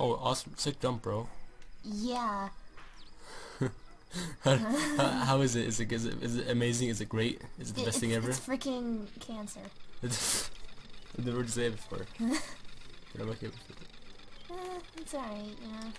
Oh, awesome. Sick jump, bro. Yeah. how, how is it? Is it, is it? is it amazing? Is it great? Is it the It- best thing ever? It's freaking cancer. I've never heard say it before. but I'm okay with it. Eh, it's alright, you know.